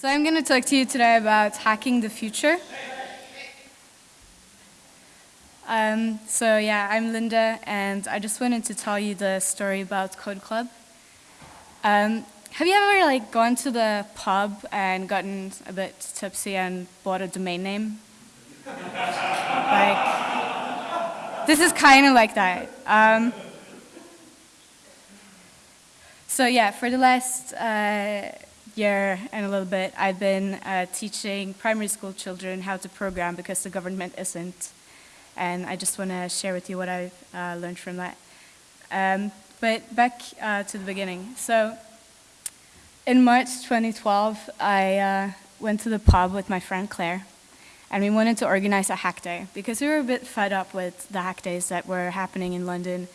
So I'm going to talk to you today about hacking the future. Um, so yeah, I'm Linda, and I just wanted to tell you the story about Code Club. Um, have you ever like gone to the pub and gotten a bit tipsy and bought a domain name? like, this is kind of like that. Um, so yeah, for the last uh, year and a little bit, I've been uh, teaching primary school children how to program because the government isn't. And I just want to share with you what I've uh, learned from that. Um, but back uh, to the beginning. So in March 2012, I uh, went to the pub with my friend Claire. And we wanted to organize a hack day because we were a bit fed up with the hack days that were happening in London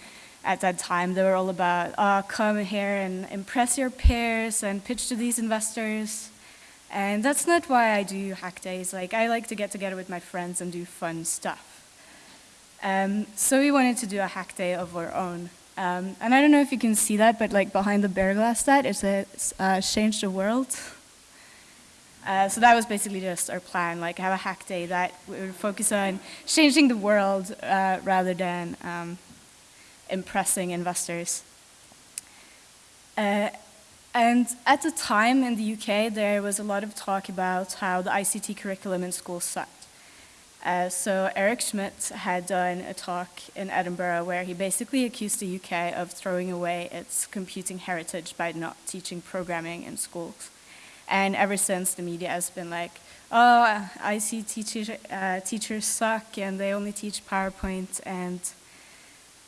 at that time. They were all about, oh, come here and impress your peers and pitch to these investors. And that's not why I do hack days. Like, I like to get together with my friends and do fun stuff. Um, so we wanted to do a hack day of our own. Um, and I don't know if you can see that, but like behind the bear glass that, it says, uh, change the world. Uh, so that was basically just our plan, like have a hack day that we would focus on changing the world uh, rather than um, impressing investors. Uh, and at the time in the UK, there was a lot of talk about how the ICT curriculum in schools sucked. Uh, so Eric Schmidt had done a talk in Edinburgh where he basically accused the UK of throwing away its computing heritage by not teaching programming in schools. And ever since, the media has been like, oh, ICT teacher, uh, teachers suck and they only teach PowerPoint and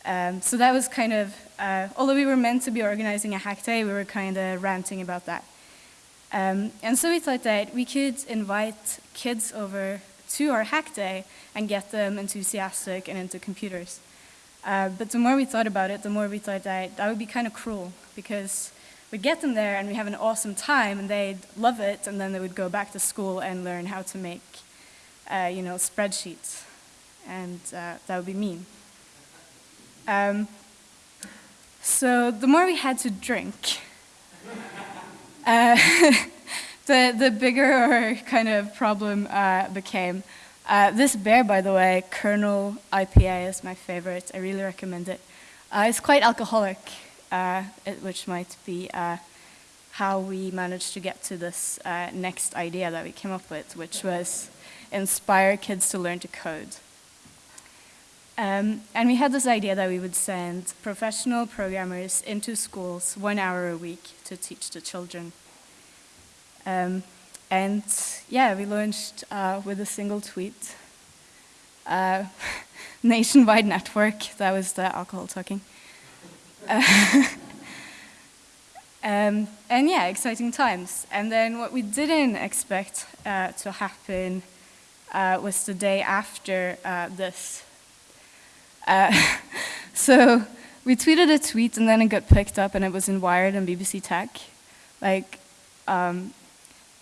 um, so that was kind of, uh, although we were meant to be organizing a hack day, we were kind of ranting about that. Um, and so we thought that we could invite kids over to our hack day and get them enthusiastic and into computers. Uh, but the more we thought about it, the more we thought that that would be kind of cruel because we'd get them there and we have an awesome time and they'd love it and then they would go back to school and learn how to make, uh, you know, spreadsheets. And uh, that would be mean. Um, so the more we had to drink, uh, the, the bigger kind of problem uh, became. Uh, this beer, by the way, Kernel IPA is my favorite. I really recommend it. Uh, it's quite alcoholic, uh, which might be uh, how we managed to get to this next idea that we came up with, which was inspire kids to learn to code. Um, and we had this idea that we would send professional programmers into schools one hour a week to teach the children. Um, and yeah, we launched uh, with a single tweet. Uh, nationwide network, that was the alcohol talking. Um, and yeah, exciting times. And then what we didn't expect uh, to happen uh, was the day after uh, this uh, so we tweeted a tweet and then it got picked up and it was in Wired and BBC Tech. Like, um,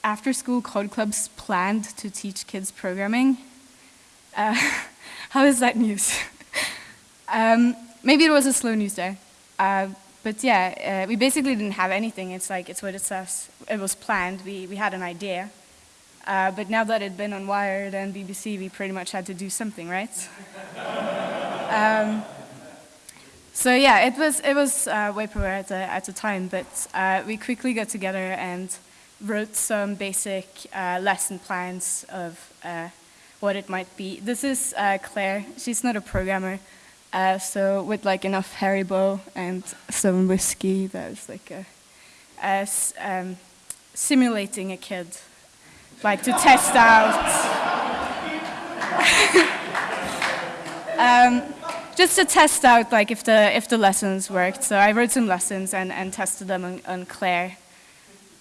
after school code clubs planned to teach kids programming. Uh, how is that news? um, maybe it was a slow news day. Uh, but yeah, uh, we basically didn't have anything. It's like, it's what it says. It was planned. We, we had an idea. Uh, but now that it'd been on Wired and BBC, we pretty much had to do something, right? Um, so yeah, it was, it was uh, vaporware at the, at the time, but uh, we quickly got together and wrote some basic uh, lesson plans of uh, what it might be. This is uh, Claire. She's not a programmer. Uh, so with like enough Haribo and some whiskey, that was like a, um, simulating a kid, like to test out. um, just to test out like if the if the lessons worked. So I wrote some lessons and, and tested them on, on Claire.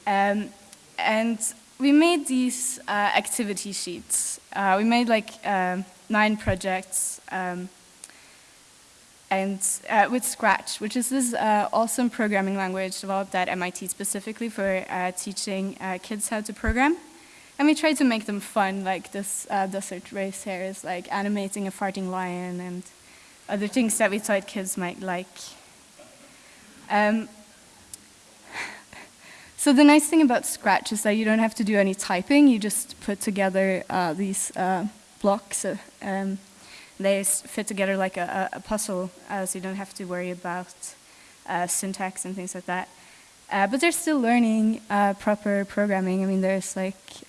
Um, and we made these uh, activity sheets. Uh, we made like um, nine projects um, and uh, with Scratch, which is this uh, awesome programming language developed at MIT specifically for uh, teaching uh, kids how to program. And we tried to make them fun, like this desert race here is like animating a farting lion and other things that we thought kids might like. Um, So the nice thing about Scratch is that you don't have to do any typing. You just put together uh, these uh, blocks. Uh, um, they fit together like a, a, puzzle, uh, so you don't have to worry about uh, syntax and things like that. Uh, but they're still learning proper programming. I mean, there's like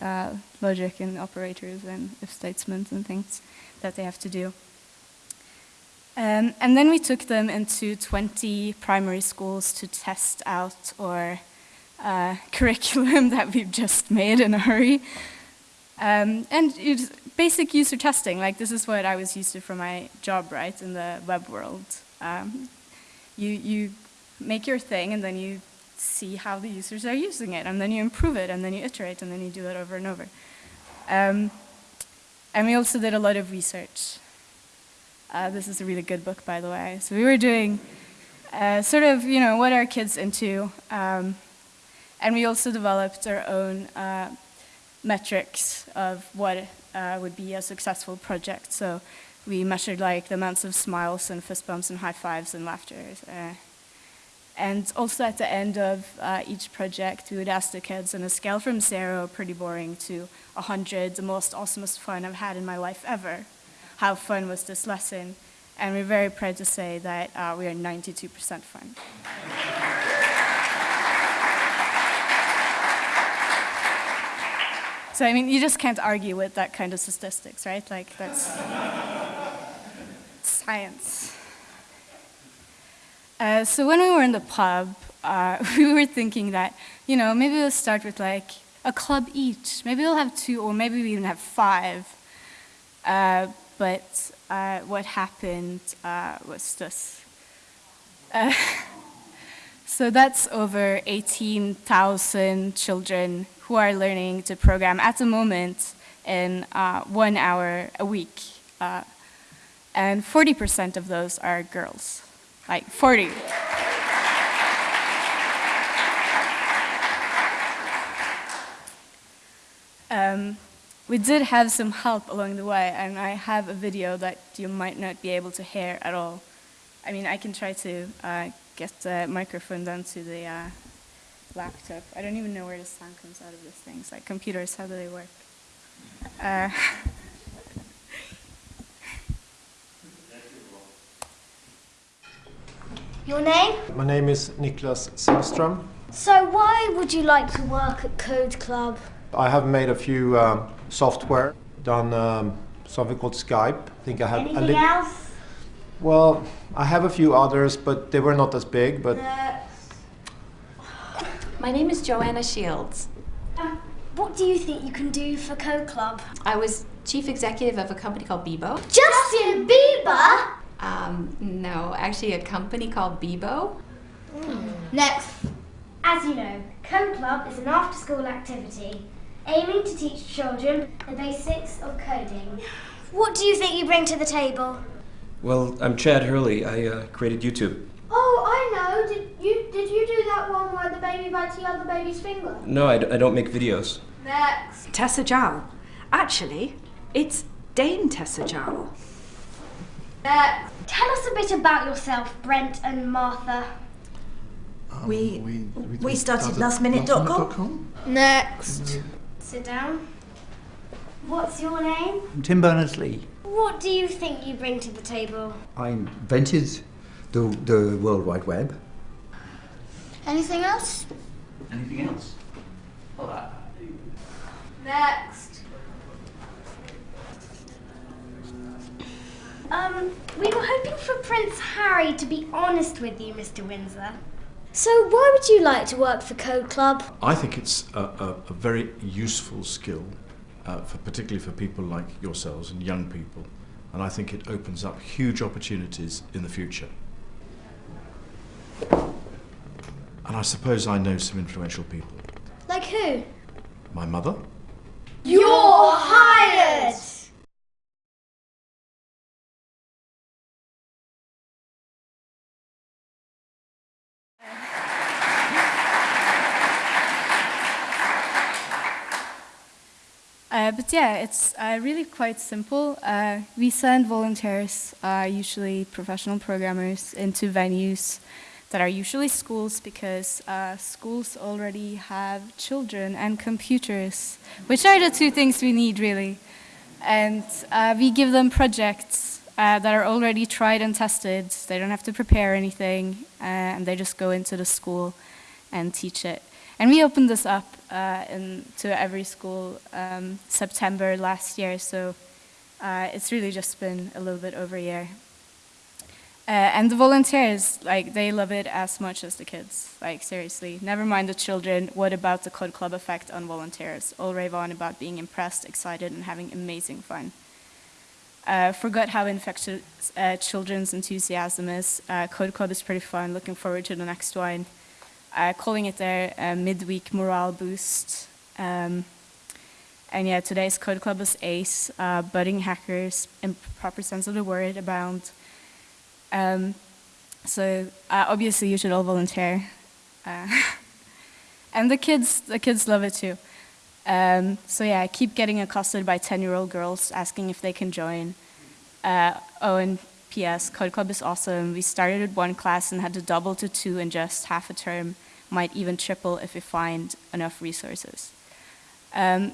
logic and operators and if statements and things that they have to do. Um, and then we took them into 20 primary schools to test out our uh, curriculum that we've just made in a hurry. Um, and basic user testing, like this is what I was used to for my job, right, in the web world. Um, you, you make your thing and then you see how the users are using it and then you improve it and then you iterate and then you do it over and over. Um, and we also did a lot of research. Uh, this is a really good book, by the way. So we were doing uh, sort of, you know, what are kids into? Um, and we also developed our own uh, metrics of what uh, would be a successful project. So we measured like the amounts of smiles and fist bumps and high fives and laughter. Uh, and also at the end of uh, each project, we would ask the kids on a scale from zero, pretty boring, to 100, the most awesomest fun I've had in my life ever. How fun was this lesson? And we're very proud to say that uh, we are 92% fun. So I mean, you just can't argue with that kind of statistics, right? Like that's science. Uh, so when we were in the pub, uh, we were thinking that, you know, maybe we'll start with like a club each. Maybe we'll have two, or maybe we even have five. Uh, but uh, what happened uh, was this. Uh, so that's over 18,000 children who are learning to program at the moment in uh, one hour a week. Uh, and 40% of those are girls, like 40. Um, we did have some help along the way, and I have a video that you might not be able to hear at all. I mean, I can try to uh, get the microphone down to the uh, laptop. I don't even know where the sound comes out of this thing. It's like computers, how do they work? Uh, Your name? My name is Niklas Zennström. So why would you like to work at Code Club? I have made a few um, software, done um, something called Skype. I think I have Anything else? Well, I have a few others, but they were not as big. But my name is Joanna Shields. Um, what do you think you can do for Code Club? I was chief executive of a company called Bebo. Justin Bieber? Um, no, actually a company called Bebo. Mm. Next. As you know, Code Club is an after-school activity aiming to teach children the basics of coding. What do you think you bring to the table? Well, I'm Chad Hurley. I uh, created YouTube. Oh, I know. Did you did you do that one where the baby bites the other baby's finger? No, I d- I don't make videos. Next. Tessa Jowell. Actually, it's Dame Tessa Jowell. Next. Tell us a bit about yourself, Brent and Martha. Um, we, we, we, we started, started lastminute.com. Next. Sit down. What's your name? I'm Tim Berners-Lee. What do you think you bring to the table? I invented the, the World Wide Web. Anything else? Anything else? uh, Next. Um, we were hoping for Prince Harry to be honest with you, Mr. Windsor. So, why would you like to work for Code Club? I think it's a, a, a very useful skill, uh, for particularly for people like yourselves and young people, and I think it opens up huge opportunities in the future. And I suppose I know some influential people. Like who? My mother. You're hired! Uh, but yeah, it's uh, really quite simple. Uh, we send volunteers, uh, usually professional programmers, into venues that are usually schools because uh, schools already have children and computers, which are the two things we need really. And uh, we give them projects uh, that are already tried and tested. They don't have to prepare anything, and they just go into the school and teach it. And we opened this up uh, in, to every school um, September last year, so uh, it's really just been a little bit over a year. Uh, and the volunteers, like, they love it as much as the kids. Like, seriously. Never mind the children. What about the Code Club effect on volunteers? All rave on about being impressed, excited, and having amazing fun. Uh, forgot how infectious uh, children's enthusiasm is. Uh, Code Club is pretty fun. Looking forward to the next one. Uh, calling it a, uh, midweek morale boost. Um, and yeah, today's Code Club is ACE, uh, budding hackers in proper sense of the word, abound. Um, so uh, obviously you should all volunteer. Uh, and the kids, the kids love it too. Um, so yeah, I keep getting accosted by 10-year-old girls asking if they can join. Uh, oh, and P.S. Code Club is awesome. We started at one class and had to double to two in just half a term, might even triple if we find enough resources. Um,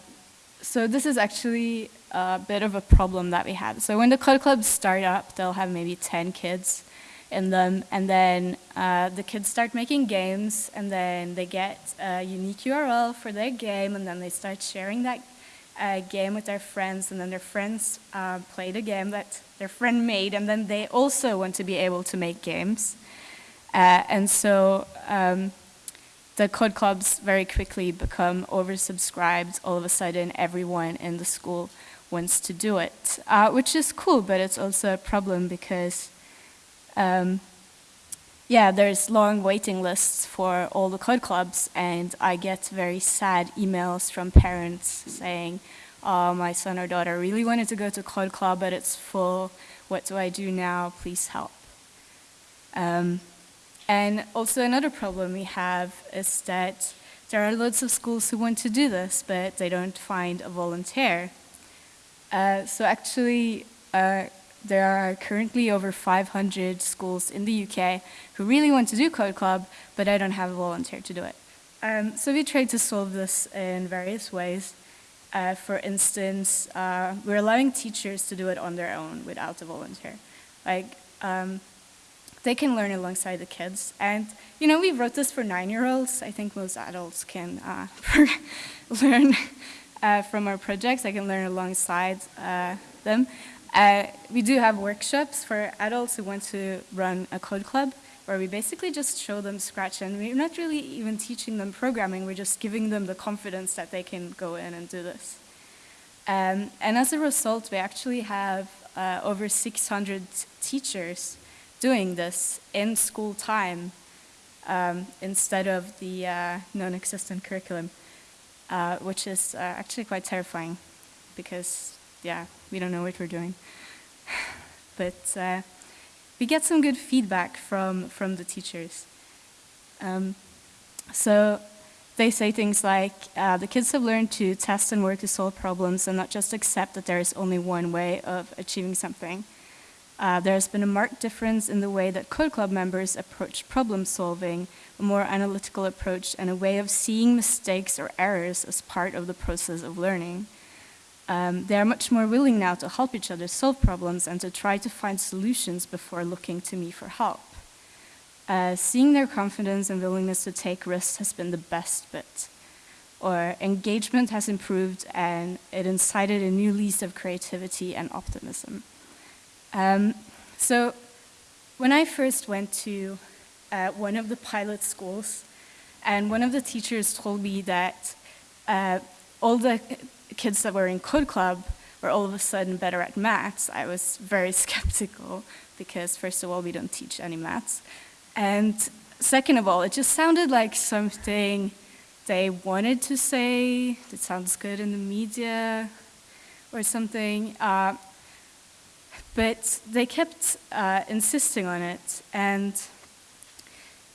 so this is actually a bit of a problem that we have. So when the Code Clubs start up, they'll have maybe 10 kids in them, and then uh, the kids start making games, and then they get a unique URL for their game, and then they start sharing that uh, game with their friends, and then their friends uh, play the game that their friend made, and then they also want to be able to make games. Uh, and so um, the code clubs very quickly become oversubscribed. All of a sudden, everyone in the school wants to do it, uh, which is cool, but it's also a problem because, um, yeah, there's long waiting lists for all the code clubs, and I get very sad emails from parents saying, oh, my son or daughter really wanted to go to code club, but it's full. What do I do now? Please help. Um, and also another problem we have is that there are lots of schools who want to do this, but they don't find a volunteer. Uh, so actually, uh, there are currently over 500 schools in the UK who really want to do Code Club, but I don't have a volunteer to do it. Um, so we tried to solve this in various ways. Uh, for instance, uh, we're allowing teachers to do it on their own without a volunteer. Like, um, they can learn alongside the kids. And, you know, we wrote this for nine-year-olds. I think most adults can uh, learn uh, from our projects. I can learn alongside uh, them. Uh, we do have workshops for adults who want to run a code club where we basically just show them Scratch and we're not really even teaching them programming, we're just giving them the confidence that they can go in and do this. Um, and as a result, we actually have uh, over 600 teachers doing this in school time um, instead of the uh, non-existent curriculum, uh, which is uh, actually quite terrifying because, yeah, we don't know what we're doing. but uh, we get some good feedback from, from the teachers. Um, so they say things like, uh, the kids have learned to test and work to solve problems and not just accept that there is only one way of achieving something. Uh, there's been a marked difference in the way that Code Club members approach problem solving, a more analytical approach, and a way of seeing mistakes or errors as part of the process of learning. Um, they are much more willing now to help each other solve problems and to try to find solutions before looking to me for help. Uh, seeing their confidence and willingness to take risks has been the best bit. Or engagement has improved and it incited a new lease of creativity and optimism. Um, so when I first went to uh, one of the pilot schools, and one of the teachers told me that uh, all the kids that were in Code Club were all of a sudden better at maths, I was very skeptical because first of all, we don't teach any maths. And second of all, it just sounded like something they wanted to say, that sounds good in the media or something. Uh, but they kept uh, insisting on it, and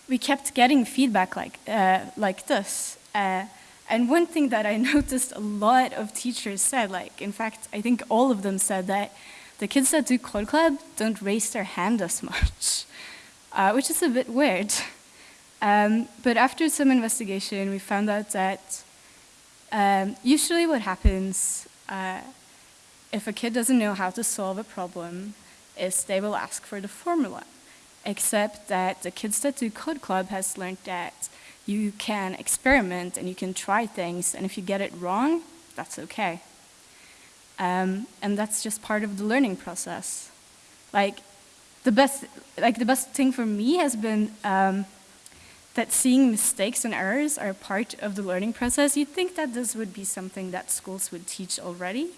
we kept getting feedback like, uh, like this. Uh, and one thing that I noticed a lot of teachers said, like, in fact, I think all of them said that the kids that do Code Club don't raise their hand as much. uh, which is a bit weird. Um, but after some investigation, we found out that um, usually what happens uh, if a kid doesn't know how to solve a problem is they will ask for the formula. Except that the Kids That Do Code Club has learned that you can experiment and you can try things, and if you get it wrong, that's okay. Um, and that's just part of the learning process. Like the best, like the best thing for me has been um, that seeing mistakes and errors are part of the learning process. You'd think that this would be something that schools would teach already,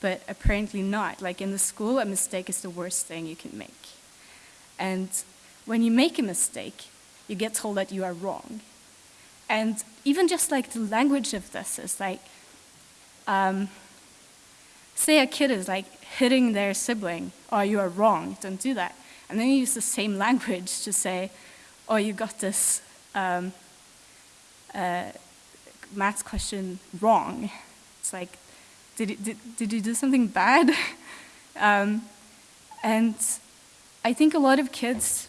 but apparently not. Like in the school, a mistake is the worst thing you can make. And when you make a mistake, you get told that you are wrong. And even just like the language of this is like, um, say a kid is like hitting their sibling, oh, you are wrong, don't do that. And then you use the same language to say, oh, you got this um, uh, maths question wrong. It's like, did, did, did you do something bad? um, and I think a lot of kids,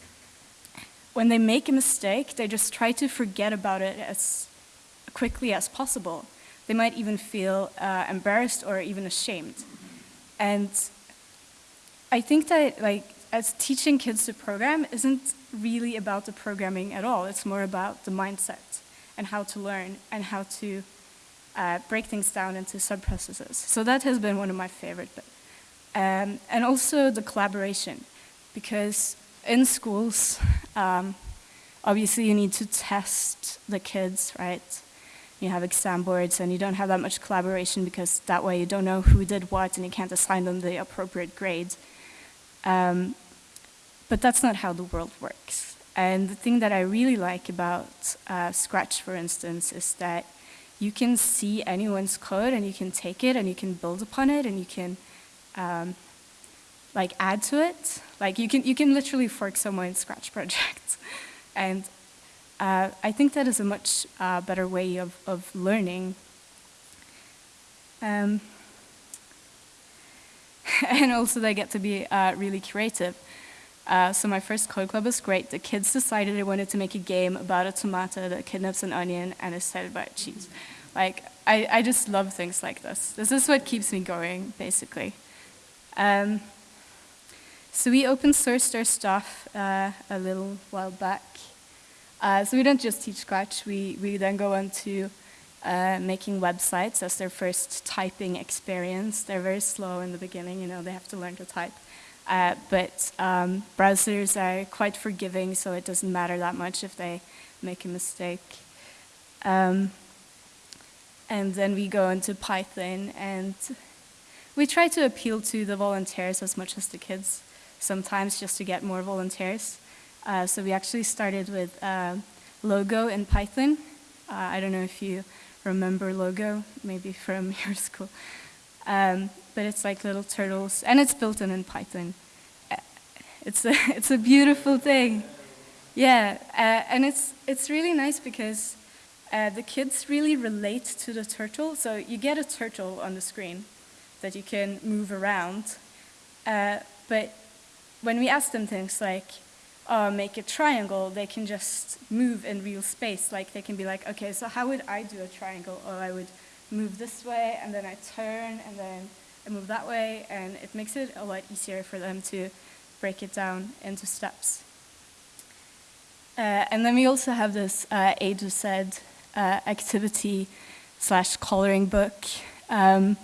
when they make a mistake, they just try to forget about it as quickly as possible. They might even feel uh, embarrassed or even ashamed. And I think that like as teaching kids to program isn't really about the programming at all. It's more about the mindset and how to learn and how to uh, break things down into sub-processes. So that has been one of my favorite bits. Um, and also the collaboration, because in schools, um, obviously you need to test the kids, right? You have exam boards and you don't have that much collaboration because that way you don't know who did what and you can't assign them the appropriate grade. Um, but that's not how the world works. And the thing that I really like about uh, Scratch, for instance, is that you can see anyone's code and you can take it and you can build upon it and you can um, like add to it. Like you can, you can literally fork someone's Scratch project. and uh, I think that is a much uh, better way of, of learning. Um, and also they get to be uh, really creative. Uh, so my first code club was great. The kids decided they wanted to make a game about a tomato that kidnaps an onion and is fed by cheese. Like, I, I just love things like this. This is what keeps me going, basically. Um, so we open sourced our stuff uh, a little while back. Uh, so we don't just teach Scratch, we, we then go on to uh, making websites as their first typing experience. They're very slow in the beginning, you know, they have to learn to type. Uh, but um, browsers are quite forgiving, so it doesn't matter that much if they make a mistake. Um, and then we go into Python, and we try to appeal to the volunteers as much as the kids, sometimes just to get more volunteers. Uh, so we actually started with uh, Logo in Python. Uh, I don't know if you remember Logo, maybe from your school. Um, but it's like little turtles, and it's built in in Python. Uh, it's a, it's a beautiful thing. Yeah, uh, and it's, it's really nice because uh, the kids really relate to the turtle. So you get a turtle on the screen that you can move around. Uh, but when we ask them things like, oh, make a triangle, they can just move in real space. Like they can be like, okay, so how would I do a triangle? Or I would move this way, and then I turn, and then I move that way, and it makes it a lot easier for them to break it down into steps. Uh, and then we also have this uh, A Z uh, activity slash coloring book. Um,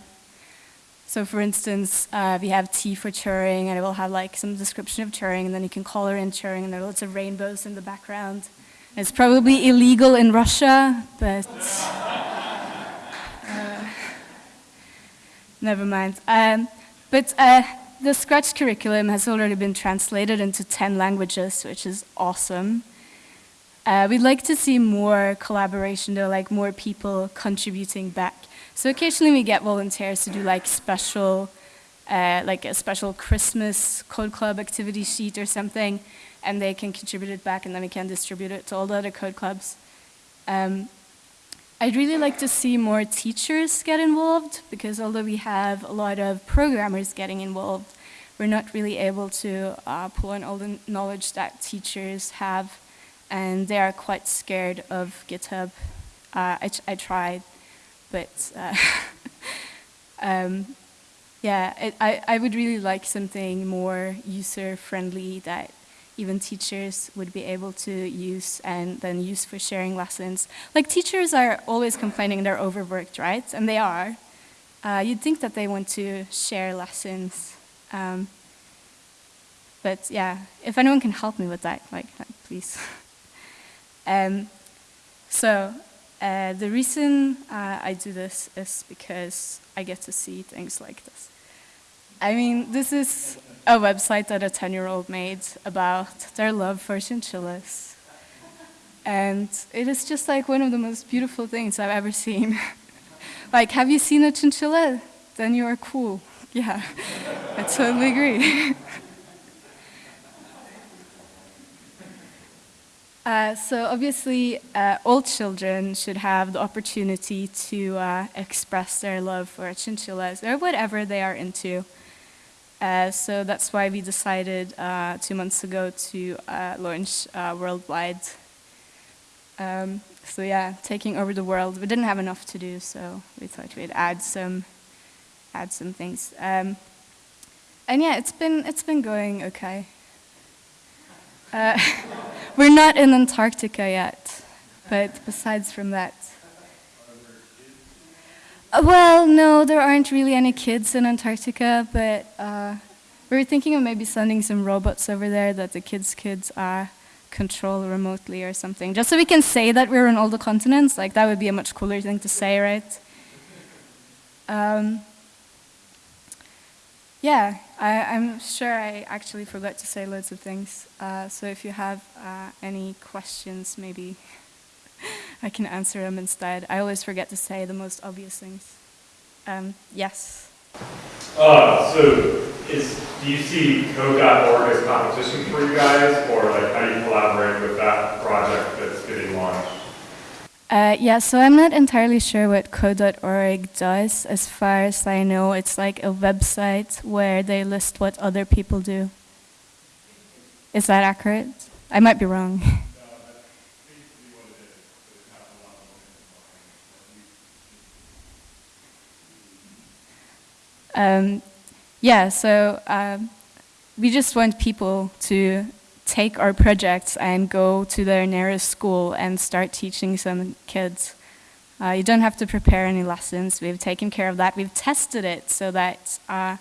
so for instance, uh, we have T for Turing, and it will have like some description of Turing, and then you can color in Turing, and there are lots of rainbows in the background. It's probably illegal in Russia, but never mind. Um, but uh, the Scratch curriculum has already been translated into 10 languages, which is awesome. Uh, we'd like to see more collaboration though, like more people contributing back. So occasionally we get volunteers to do like special, uh, like a special Christmas code club activity sheet or something, and they can contribute it back and then we can distribute it to all the other code clubs. Um, I'd really like to see more teachers get involved because although we have a lot of programmers getting involved, we're not really able to uh, pull on all the knowledge that teachers have, and they are quite scared of GitHub. Uh, I, I tried, but uh, um, yeah, it, I, I would really like something more user-friendly that even teachers would be able to use and then use for sharing lessons. Like teachers are always complaining they're overworked, right? And they are. Uh, you'd think that they want to share lessons. Um, but yeah, if anyone can help me with that, like, please. um, so uh, the reason uh, I do this is because I get to see things like this. I mean, this is a website that a 10-year-old made about their love for chinchillas. And it is just like one of the most beautiful things I've ever seen. like, have you seen a chinchilla? Then you are cool. Yeah, I totally agree. Uh, so obviously, uh, all children should have the opportunity to uh, express their love for chinchillas or whatever they are into. Uh, so that's why we decided uh, two months ago to uh, launch worldwide. Um, so yeah, taking over the world. We didn't have enough to do, so we thought we'd add some, add some things. Um, and yeah, it's been it's been going okay. Uh, we're not in Antarctica yet, but besides from that. Uh, well, no, there aren't really any kids in Antarctica, but uh, we were thinking of maybe sending some robots over there that the kids kids uh, control remotely or something, just so we can say that we're on all the continents. Like, that would be a much cooler thing to say, right? Um, yeah, I, am sure I actually forgot to say loads of things. Uh, so if you have uh, any questions, maybe I can answer them instead. I always forget to say the most obvious things. Um, yes? Uh, so is, do you see code.org as competition for you guys, or like how do you collaborate with that project that's getting launched? Uh, yeah, so I'm not entirely sure what code.org does. As far as I know, it's like a website where they list what other people do. Is that accurate? I might be wrong. um, yeah, so um, we just want people to take our projects and go to their nearest school and start teaching some kids. Uh, you don't have to prepare any lessons. We've taken care of that. We've tested it so that uh,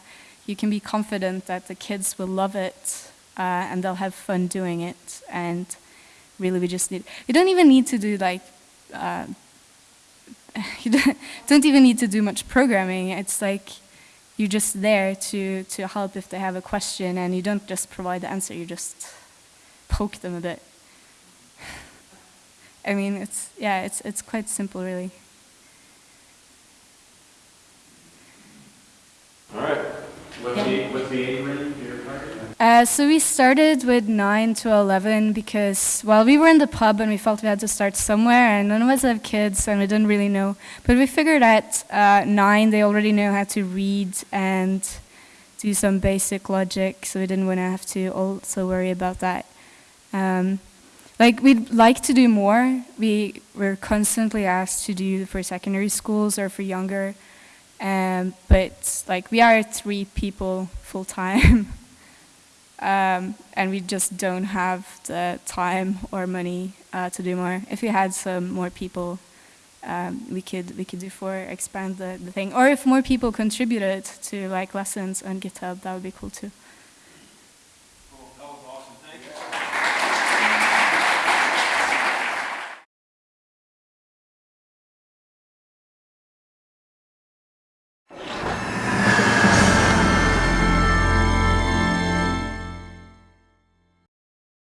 you can be confident that the kids will love it uh, and they'll have fun doing it. And really, we just need, you don't even need to do like, uh, you don't, don't even need to do much programming. It's like you're just there to, to help if they have a question and you don't just provide the answer, you just poke them a bit. I mean, it's, yeah, it's, it's quite simple, really. All right. With, yeah. the, what's the uh, so we started with 9 to 11 because, well, we were in the pub and we felt we had to start somewhere and none of us have kids and we didn't really know. But we figured at uh, 9 they already know how to read and do some basic logic, so we didn't want to have to also worry about that. Um, like we'd like to do more. We were constantly asked to do for secondary schools or for younger, um, but like we are three people full time, um, and we just don't have the time or money uh, to do more. If we had some more people, um, we could we could do for expand the, the thing, or if more people contributed to like lessons on GitHub, that would be cool too.